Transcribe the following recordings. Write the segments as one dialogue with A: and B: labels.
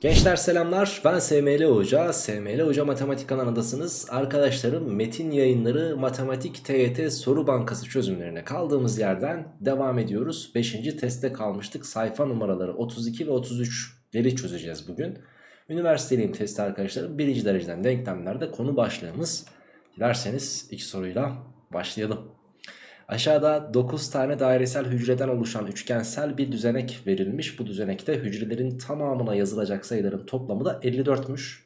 A: Gençler selamlar ben SML Hoca, SML Hoca Matematik kanalındasınız. Arkadaşlarım Metin Yayınları Matematik TYT Soru Bankası çözümlerine kaldığımız yerden devam ediyoruz. 5. testte kalmıştık sayfa numaraları 32 ve 33'leri çözeceğiz bugün. Üniversiteliyim testi arkadaşlarım birinci dereceden denklemlerde konu başlığımız. Dilerseniz ilk soruyla başlayalım. Aşağıda 9 tane dairesel hücreden oluşan üçgensel bir düzenek verilmiş. Bu düzenekte hücrelerin tamamına yazılacak sayıların toplamı da 54'müş.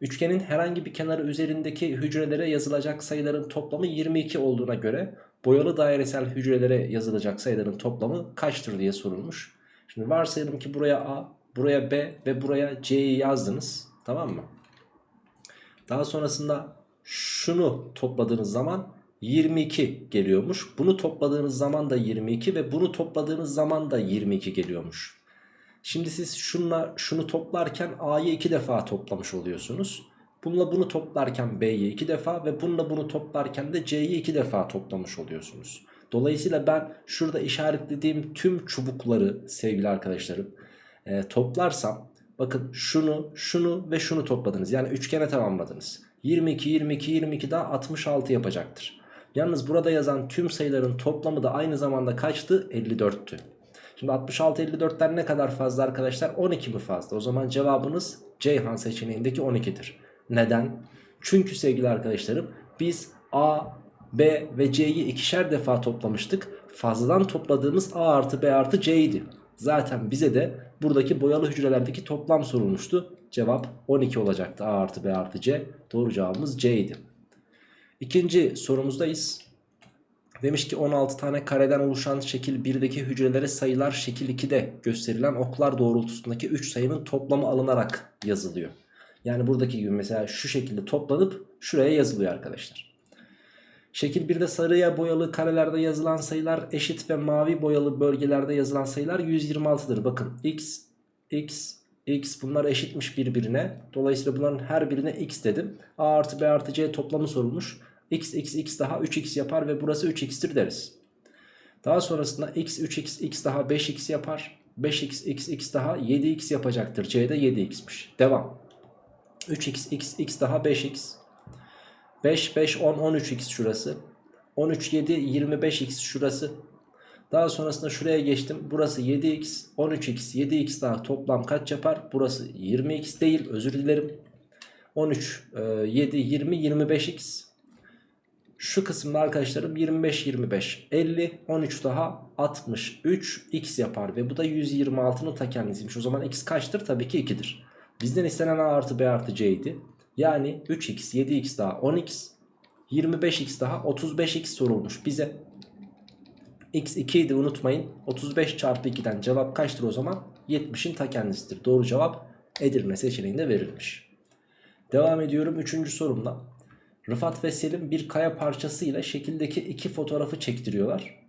A: Üçgenin herhangi bir kenarı üzerindeki hücrelere yazılacak sayıların toplamı 22 olduğuna göre boyalı dairesel hücrelere yazılacak sayıların toplamı kaçtır diye sorulmuş. Şimdi varsayalım ki buraya A, buraya B ve buraya C'yi yazdınız. Tamam mı? Daha sonrasında şunu topladığınız zaman 22 geliyormuş. Bunu topladığınız zaman da 22 ve bunu topladığınız zaman da 22 geliyormuş. Şimdi siz şunla şunu toplarken A'yı 2 defa toplamış oluyorsunuz. Bununla bunu toplarken B'yi 2 defa ve bununla bunu toplarken de C'yi 2 defa toplamış oluyorsunuz. Dolayısıyla ben şurada işaretlediğim tüm çubukları sevgili arkadaşlarım e, toplarsam bakın şunu şunu ve şunu topladınız. Yani üçgene tamamladınız. 22 22 22 daha 66 yapacaktır. Yalnız burada yazan tüm sayıların toplamı da aynı zamanda kaçtı? 54'tü. Şimdi 66 54'ten ne kadar fazla arkadaşlar? 12 mi fazla? O zaman cevabınız Ceyhan seçeneğindeki 12'dir. Neden? Çünkü sevgili arkadaşlarım biz A, B ve C'yi ikişer defa toplamıştık. Fazladan topladığımız A artı B artı C'ydi. Zaten bize de buradaki boyalı hücrelerdeki toplam sorulmuştu. Cevap 12 olacaktı A artı B artı C. Doğru cevabımız C idi. İkinci sorumuzdayız. Demiş ki 16 tane kareden oluşan şekil 1'deki hücrelere sayılar şekil 2'de gösterilen oklar doğrultusundaki 3 sayının toplamı alınarak yazılıyor. Yani buradaki gibi mesela şu şekilde toplanıp şuraya yazılıyor arkadaşlar. Şekil 1'de sarıya boyalı karelerde yazılan sayılar eşit ve mavi boyalı bölgelerde yazılan sayılar 126'dır. Bakın x, x, x bunlar eşitmiş birbirine. Dolayısıyla bunların her birine x dedim. a artı b artı c toplamı sorulmuş. X, x, x daha 3x yapar ve burası 3x'tir deriz. Daha sonrasında x, 3x, x daha 5x yapar. 5x, x, x daha 7x yapacaktır. c de 7x'miş. Devam. 3x, x, x daha 5x. 5, 5, 10, 13x şurası. 13, 7, 25x şurası. Daha sonrasında şuraya geçtim. Burası 7x, 13x, 7x daha toplam kaç yapar? Burası 20x değil özür dilerim. 13, 7, 20, 25x. Şu kısımda arkadaşlarım 25, 25, 50, 13 daha 63 x yapar. Ve bu da 126'nın ta kendisiymiş. O zaman x kaçtır? Tabii ki 2'dir. Bizden istenen a artı b artı c idi. Yani 3x, 7x daha 10x, 25x daha 35x sorulmuş bize. x 2 idi unutmayın. 35 çarpı 2'den cevap kaçtır o zaman? 70'in ta kendisidir. Doğru cevap Edirne seçeneğinde verilmiş. Devam ediyorum 3. sorumla. Rıfat ve Selim bir kaya parçasıyla şekildeki iki fotoğrafı çektiriyorlar.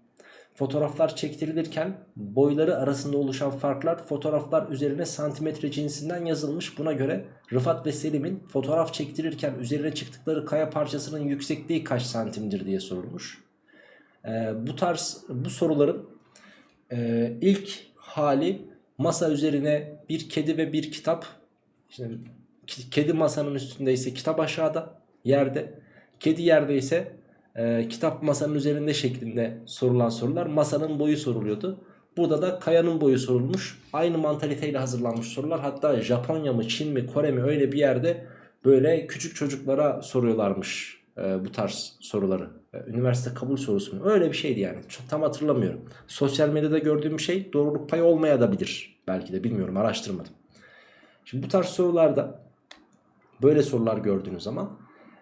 A: Fotoğraflar çektirilirken boyları arasında oluşan farklar fotoğraflar üzerine santimetre cinsinden yazılmış. Buna göre Rıfat ve Selim'in fotoğraf çektirirken üzerine çıktıkları kaya parçasının yüksekliği kaç santimdir diye sorulmuş. Ee, bu tarz bu soruların e, ilk hali masa üzerine bir kedi ve bir kitap. Şimdi kedi masanın üstünde ise kitap aşağıda yerde. Kedi yerde ise e, kitap masanın üzerinde şeklinde sorulan sorular masanın boyu soruluyordu. Burada da kayanın boyu sorulmuş. Aynı mantaliteyle hazırlanmış sorular. Hatta Japonya mı Çin mi Kore mi öyle bir yerde böyle küçük çocuklara soruyorlarmış e, bu tarz soruları. E, üniversite kabul sorusu mu? Öyle bir şeydi yani. Çok, tam hatırlamıyorum. Sosyal medyada gördüğüm şey doğruluk payı olmaya da bilir. Belki de bilmiyorum araştırmadım. Şimdi bu tarz sorularda böyle sorular gördüğünüz zaman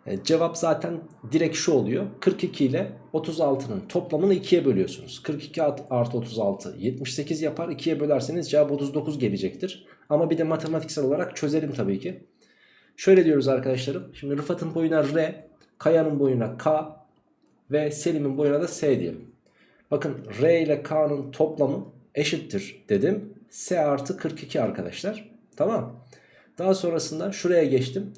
A: e, cevap zaten direkt şu oluyor. 42 ile 36'nın toplamını 2'ye bölüyorsunuz. 42 artı 36 78 yapar. 2'ye bölerseniz cevap 39 gelecektir. Ama bir de matematiksel olarak çözelim tabii ki. Şöyle diyoruz arkadaşlarım. Şimdi Rıfat'ın boyuna R, Kaya'nın boyuna K ve Selim'in boyuna da S diyelim. Bakın R ile K'nın toplamı eşittir dedim. S artı 42 arkadaşlar. Tamam. Daha sonrasında şuraya geçtim.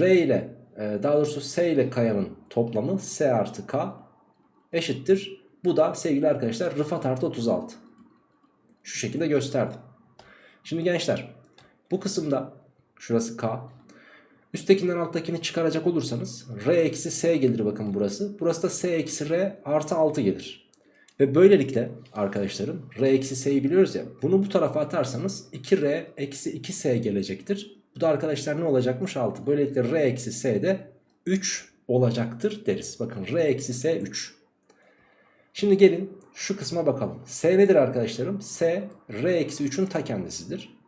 A: R ile daha doğrusu S ile kayanın toplamı S artı K eşittir. Bu da sevgili arkadaşlar Rıfat artı 36. Şu şekilde gösterdim. Şimdi gençler Bu kısımda şurası K. Üsttekinden alttakini çıkaracak olursanız R eksi S gelir bakın burası. Burası da S eksi R artı 6 gelir. Ve böylelikle arkadaşlarım R eksi S'yi biliyoruz ya. Bunu bu tarafa atarsanız 2R eksi 2S gelecektir. Bu da arkadaşlar ne olacakmış 6. Böylelikle R eksi S de 3 olacaktır deriz. Bakın R eksi S 3. Şimdi gelin şu kısma bakalım. S nedir arkadaşlarım? S R eksi 3'ün ta kendisidir.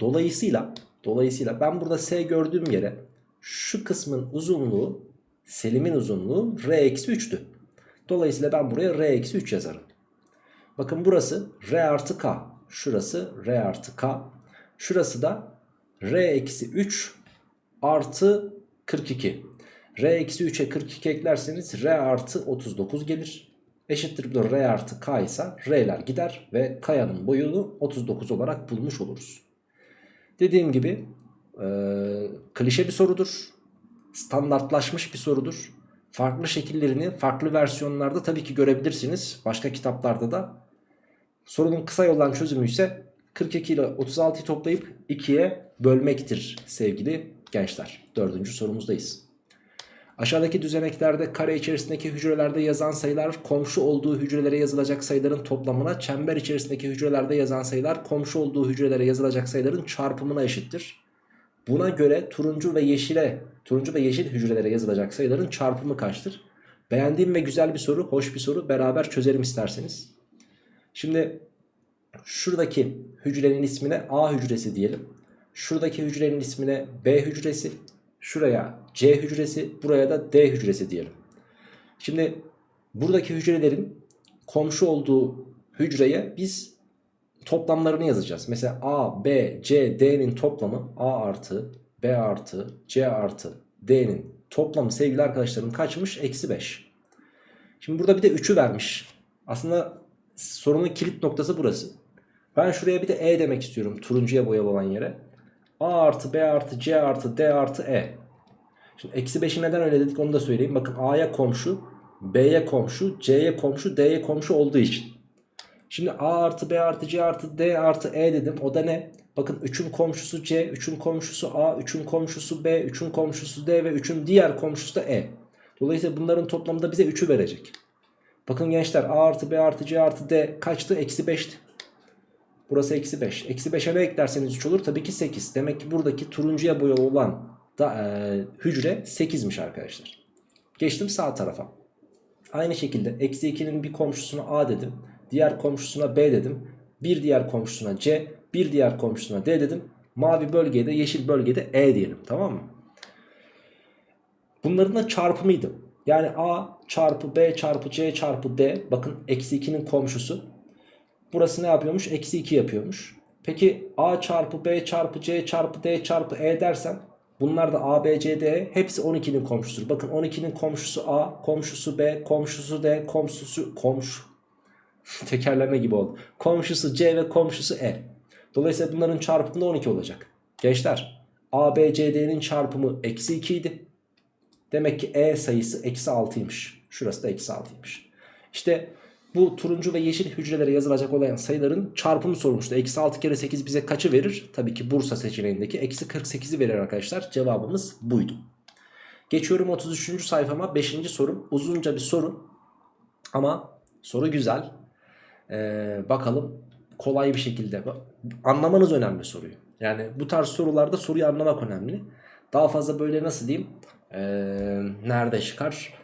A: Dolayısıyla dolayısıyla ben burada S gördüğüm yere şu kısmın uzunluğu Selim'in uzunluğu R eksi 3'tü. Dolayısıyla ben buraya R eksi 3 yazarım. Bakın burası R artı K. Şurası R artı K. Şurası da R eksi 3 artı 42. R eksi 3'e 42 eklerseniz R artı 39 gelir. Eşittir R artı K ise R'ler gider ve K'yanın boyunu 39 olarak bulmuş oluruz. Dediğim gibi e, klişe bir sorudur. Standartlaşmış bir sorudur. Farklı şekillerini farklı versiyonlarda tabii ki görebilirsiniz. Başka kitaplarda da. Sorunun kısa yoldan çözümü ise 42 ile 36'yı toplayıp 2'ye bölmektir sevgili gençler. Dördüncü sorumuzdayız. Aşağıdaki düzeneklerde kare içerisindeki hücrelerde yazan sayılar komşu olduğu hücrelere yazılacak sayıların toplamına, çember içerisindeki hücrelerde yazan sayılar komşu olduğu hücrelere yazılacak sayıların çarpımına eşittir. Buna göre turuncu ve yeşile, turuncu ve yeşil hücrelere yazılacak sayıların çarpımı kaçtır? Beğendiğim ve güzel bir soru, hoş bir soru. Beraber çözelim isterseniz. Şimdi şuradaki hücrenin ismine A hücresi diyelim. Şuradaki hücrenin ismine B hücresi. Şuraya C hücresi, buraya da D hücresi diyelim. Şimdi buradaki hücrelerin komşu olduğu hücreye biz toplamlarını yazacağız. Mesela A, B, C, D'nin toplamı A artı, B artı, C artı, D'nin toplamı sevgili arkadaşlarım kaçmış? Eksi 5. Şimdi burada bir de 3'ü vermiş. Aslında sorunun kilit noktası burası. Ben şuraya bir de E demek istiyorum turuncuya boyalı olan yere. A artı B artı C artı D artı E. Şimdi eksi 5'i neden öyle dedik onu da söyleyeyim. Bakın A'ya komşu, B'ye komşu, C'ye komşu, D'ye komşu olduğu için. Şimdi A artı B artı C artı D artı E dedim. O da ne? Bakın 3'ün komşusu C, 3'ün komşusu A, 3'ün komşusu B, 3'ün komşusu D ve 3'ün diğer komşusu da E. Dolayısıyla bunların toplamında bize 3'ü verecek. Bakın gençler A artı B artı C artı D kaçtı? Eksi 5'ti. Burası eksi 5. Eksi 5'e ne eklerseniz 3 olur? Tabii ki 8. Demek ki buradaki turuncuya boyalı olan da, e, hücre 8'miş arkadaşlar. Geçtim sağ tarafa. Aynı şekilde eksi 2'nin bir komşusuna A dedim. Diğer komşusuna B dedim. Bir diğer komşusuna C. Bir diğer komşusuna D dedim. Mavi bölgede yeşil bölgede E diyelim tamam mı? Bunların da çarpımıydı. Yani A çarpı B çarpı C çarpı D. Bakın eksi 2'nin komşusu. Burası ne yapıyormuş? Eksi 2 yapıyormuş. Peki A çarpı B çarpı C çarpı D çarpı E dersen bunlar da A, B, C, D E, hepsi 12'nin komşusudur. Bakın 12'nin komşusu A, komşusu B, komşusu D, komşusu komşu. Tekerleme gibi oldu. Komşusu C ve komşusu E. Dolayısıyla bunların çarpımı da 12 olacak. Gençler A, B, C, D'nin çarpımı eksi 2 idi. Demek ki E sayısı eksi 6'ymış. Şurası da eksi 6'ymış. İşte bu turuncu ve yeşil hücrelere yazılacak olan sayıların çarpımı sormuştu. Eksi 6 kere 8 bize kaçı verir? Tabii ki Bursa seçeneğindeki eksi 48'i verir arkadaşlar. Cevabımız buydu. Geçiyorum 33. sayfama 5. sorum. Uzunca bir soru ama soru güzel. Ee, bakalım kolay bir şekilde anlamanız önemli soruyu. Yani bu tarz sorularda soruyu anlamak önemli. Daha fazla böyle nasıl diyeyim ee, nerede çıkar?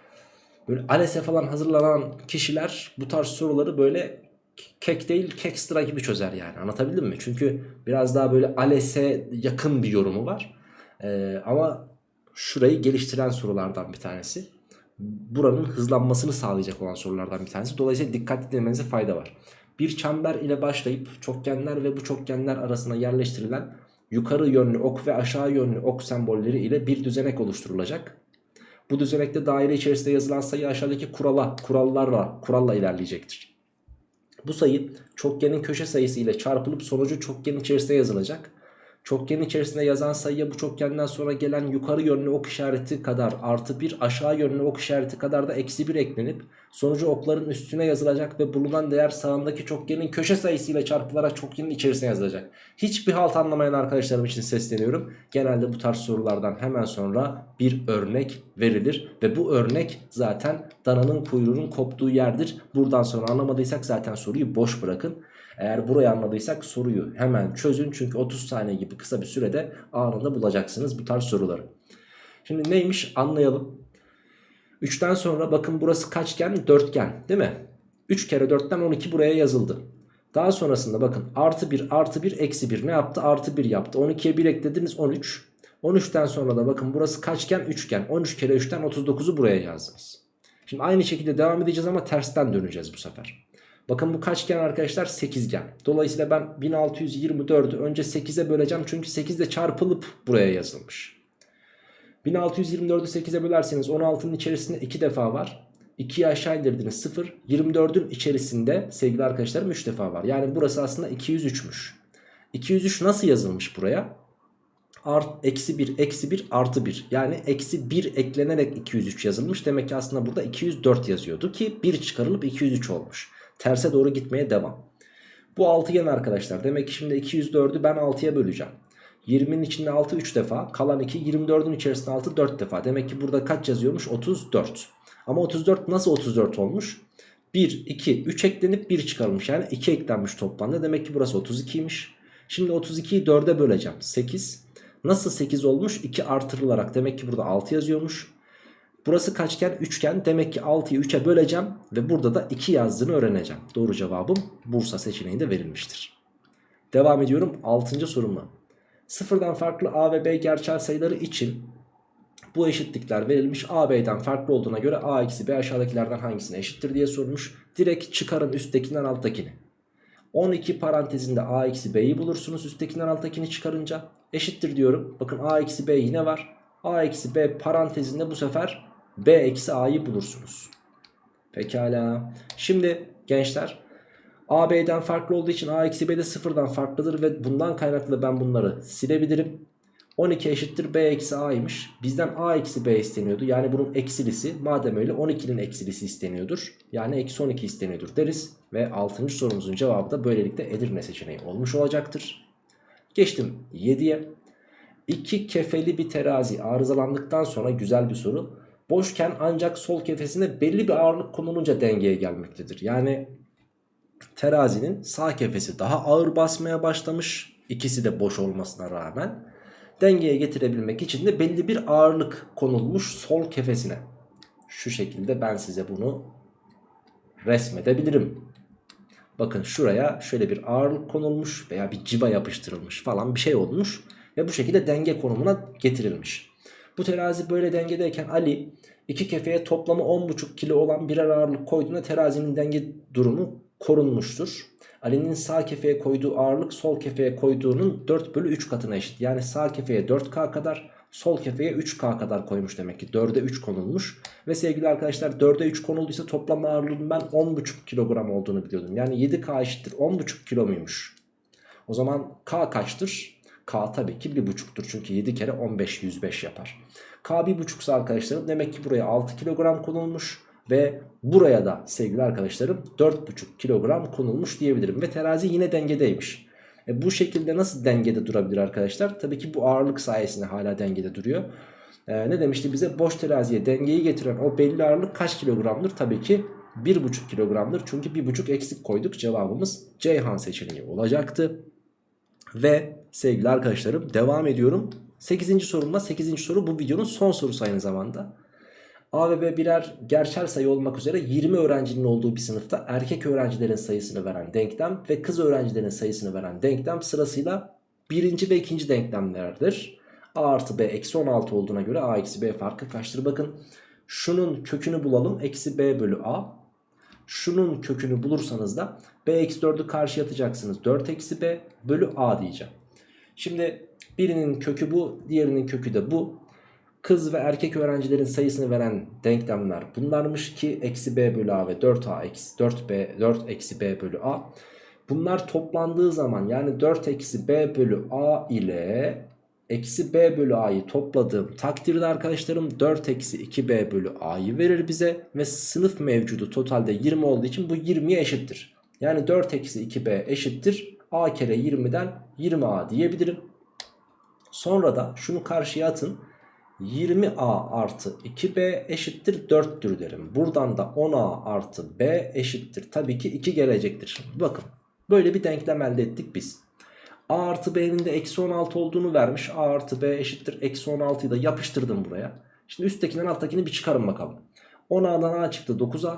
A: Böyle ALES'e falan hazırlanan kişiler bu tarz soruları böyle kek değil kekstra gibi çözer yani anlatabildim mi? Çünkü biraz daha böyle ALES'e yakın bir yorumu var. Ee, ama şurayı geliştiren sorulardan bir tanesi. Buranın hızlanmasını sağlayacak olan sorulardan bir tanesi. Dolayısıyla dikkatli dinlemenize fayda var. Bir çember ile başlayıp çokgenler ve bu çokgenler arasına yerleştirilen yukarı yönlü ok ve aşağı yönlü ok sembolleri ile bir düzenek oluşturulacak. Bu düzenekte daire içerisinde yazılan sayı aşağıdaki kurala, kurallarla, kuralla ilerleyecektir. Bu sayı çokgenin köşe sayısı ile çarpılıp sonucu çokgen içerisinde yazılacak. Çokgenin içerisinde yazan sayıya bu çokgenden sonra gelen yukarı yönlü ok işareti kadar artı 1 aşağı yönlü ok işareti kadar da eksi 1 eklenip sonucu okların üstüne yazılacak ve bulunan değer sağındaki çokgenin köşe sayısıyla çarpılarak çokgenin içerisine yazılacak. Hiçbir halt anlamayan arkadaşlarım için sesleniyorum. Genelde bu tarz sorulardan hemen sonra bir örnek verilir ve bu örnek zaten dananın kuyruğunun koptuğu yerdir. Buradan sonra anlamadıysak zaten soruyu boş bırakın. Eğer burayı anladıysak soruyu hemen çözün. Çünkü 30 saniye gibi kısa bir sürede anında bulacaksınız bu tarz soruları. Şimdi neymiş anlayalım. 3'ten sonra bakın burası kaçgen? Dörtgen değil mi? 3 kere 4'ten 12 buraya yazıldı. Daha sonrasında bakın artı 1 artı 1 eksi 1 ne yaptı? Artı 1 yaptı. 12'ye 1 eklediniz 13. 13'ten sonra da bakın burası kaçgen? Üçgen. 13 kere 3'ten 39'u buraya yazdınız. Şimdi aynı şekilde devam edeceğiz ama tersten döneceğiz bu sefer. Bakın bu kaçgen arkadaşlar 8gen. Dolayısıyla ben 1624'ü önce 8'e böleceğim. Çünkü 8 de çarpılıp buraya yazılmış. 1624'ü 8'e bölerseniz 16'nın içerisinde 2 defa var. 2'yi aşağı indirdiniz 0. 24'ün içerisinde sevgili arkadaşlarım 3 defa var. Yani burası aslında 203'müş. 203 nasıl yazılmış buraya? Art, eksi 1 eksi 1 artı 1 yani eksi 1 eklenerek 203 yazılmış demek ki aslında burada 204 yazıyordu ki 1 çıkarılıp 203 olmuş terse doğru gitmeye devam. Bu altıgen arkadaşlar demek ki şimdi 204'ü ben 6'ya böleceğim. 20'nin içinde 6 3 defa kalan 2 24'ün içerisinde 6 4 defa. Demek ki burada kaç yazıyormuş? 34 ama 34 nasıl 34 olmuş? 1 2 3 eklenip 1 çıkarılmış. Yani 2 eklenmiş toplamda. Demek ki burası 32'ymiş şimdi 32'yi 4'e böleceğim. 8 Nasıl 8 olmuş? 2 artırılarak. Demek ki burada 6 yazıyormuş. Burası kaçgen? Üçgen. Demek ki 6'yı 3'e böleceğim ve burada da 2 yazdığını öğreneceğim. Doğru cevabım Bursa seçeneğinde verilmiştir. Devam ediyorum 6. sorumla. Sıfırdan farklı A ve B gerçel sayıları için bu eşitlikler verilmiş. A, B'den farklı olduğuna göre A eksi B aşağıdakilerden hangisine eşittir diye sormuş. Direkt çıkarın üsttekinden alttakini. 12 parantezinde a eksi b'yi bulursunuz üsttekinden alttakini çıkarınca eşittir diyorum. Bakın a eksi b yine var. a eksi b parantezinde bu sefer b eksi a'yı bulursunuz. Pekala. Şimdi gençler a b'den farklı olduğu için a eksi b de sıfırdan farklıdır ve bundan kaynaklı ben bunları silebilirim. 12 eşittir b eksi a'ymış. Bizden a eksi b isteniyordu. Yani bunun eksilisi madem öyle 12'nin eksilisi isteniyordur. Yani eksi 12 isteniyordur deriz. Ve 6. sorumuzun cevabı da böylelikle Edirne seçeneği olmuş olacaktır. Geçtim 7'ye. İki kefeli bir terazi arızalandıktan sonra güzel bir soru. Boşken ancak sol kefesine belli bir ağırlık konulunca dengeye gelmektedir. Yani terazinin sağ kefesi daha ağır basmaya başlamış. İkisi de boş olmasına rağmen dengeye getirebilmek için de belli bir ağırlık konulmuş sol kefesine. Şu şekilde ben size bunu resmedebilirim. Bakın şuraya şöyle bir ağırlık konulmuş veya bir civa yapıştırılmış falan bir şey olmuş. Ve bu şekilde denge konumuna getirilmiş. Bu terazi böyle dengedeyken Ali iki kefeye toplamı 10,5 kilo olan birer ağırlık koyduğunda terazinin denge durumu korunmuştur. Ali'nin sağ kefeye koyduğu ağırlık sol kefeye koyduğunun 4 bölü 3 katına eşit. Yani sağ kefeye 4K kadar sol kefeye 3K kadar koymuş demek ki. 4'e 3 konulmuş. Ve sevgili arkadaşlar 4'e 3 konulduysa toplam ağırlığının ben 10,5 kilogram olduğunu biliyordum. Yani 7K eşittir 10,5 kilo muymuş? O zaman K kaçtır? K tabii ki 1,5'tur. Çünkü 7 kere 15 105 yapar. K 1,5 arkadaşlarım demek ki buraya 6 kilogram konulmuş. Ve buraya da sevgili arkadaşlarım 4,5 kilogram konulmuş diyebilirim. Ve terazi yine dengedeymiş. E bu şekilde nasıl dengede durabilir arkadaşlar? Tabii ki bu ağırlık sayesinde hala dengede duruyor. E, ne demişti bize? Boş teraziye dengeyi getiren o belli ağırlık kaç kilogramdır? Tabii ki 1,5 kilogramdır. Çünkü 1,5 eksik koyduk. Cevabımız Ceyhan seçeneği olacaktı. Ve sevgili arkadaşlarım devam ediyorum. 8. sorumla 8. soru bu videonun son sorusu aynı zamanda. A ve B birer gerçel sayı olmak üzere 20 öğrencinin olduğu bir sınıfta erkek öğrencilerin sayısını veren denklem ve kız öğrencilerin sayısını veren denklem sırasıyla birinci ve ikinci denklemlerdir. A artı B eksi 16 olduğuna göre A eksi B farkı kaçtır? Bakın şunun kökünü bulalım. Eksi B bölü A. Şunun kökünü bulursanız da B eksi 4'ü karşıya atacaksınız. 4 eksi B bölü A diyeceğim. Şimdi birinin kökü bu, diğerinin kökü de bu kız ve erkek öğrencilerin sayısını veren denklemler bunlarmış ki eksi b bölü a ve 4a eksi 4b 4 eksi b bölü a. Bunlar toplandığı zaman yani 4 eksi b bölü a ile eksi b bölü a'yı topladığım takdirde arkadaşlarım 4 eksi 2b bölü a'yı verir bize. Ve sınıf mevcudu totalde 20 olduğu için bu 20'ye eşittir. Yani 4 eksi 2b eşittir. A kere 20'den 20a diyebilirim. Sonra da şunu karşıya atın. 20a artı 2b eşittir 4'tür derim. Buradan da 10a artı b eşittir. Tabii ki 2 gelecektir. Bakın böyle bir denklem elde ettik biz. a artı b'nin de eksi 16 olduğunu vermiş. a artı b eşittir eksi 16'yı da yapıştırdım buraya. Şimdi üsttekinden alttakini bir çıkarın bakalım. 10a'dan a çıktı 9a.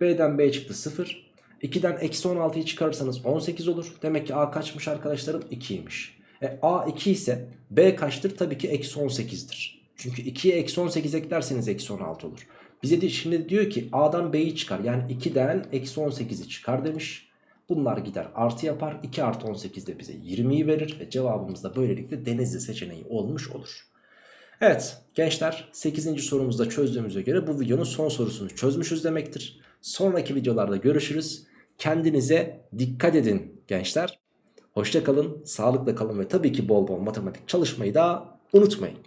A: b'den b çıktı 0. 2'den eksi 16'yı çıkarırsanız 18 olur. Demek ki a kaçmış arkadaşlarım? 2'ymiş. E, a 2 ise b kaçtır? Tabii ki eksi 18'dir. Çünkü 2'ye eksi 18 eklerseniz eksi 16 olur. Bize de şimdi diyor ki a'dan b'yi çıkar. Yani 2'den eksi 18'i çıkar demiş. Bunlar gider artı yapar. 2 artı 18 de bize 20'yi verir. Ve cevabımız da böylelikle denizli seçeneği olmuş olur. Evet gençler 8. sorumuzda çözdüğümüze göre bu videonun son sorusunu çözmüşüz demektir. Sonraki videolarda görüşürüz. Kendinize dikkat edin gençler. Hoşça kalın, sağlıkla kalın ve tabii ki bol bol matematik çalışmayı da unutmayın.